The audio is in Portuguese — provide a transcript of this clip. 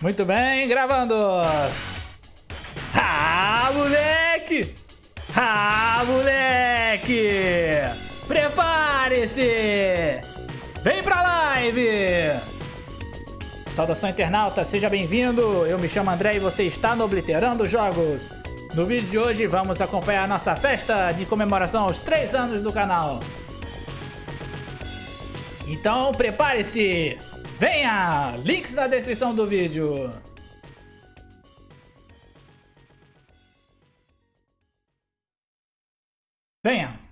Muito bem, gravando! Ah, moleque! Ah, moleque! Prepare-se! Vem pra live! Saudação internauta, seja bem-vindo! Eu me chamo André e você está no Obliterando Jogos. No vídeo de hoje vamos acompanhar nossa festa de comemoração aos 3 anos do canal. Então prepare-se! Venha! Links na descrição do vídeo. Venha!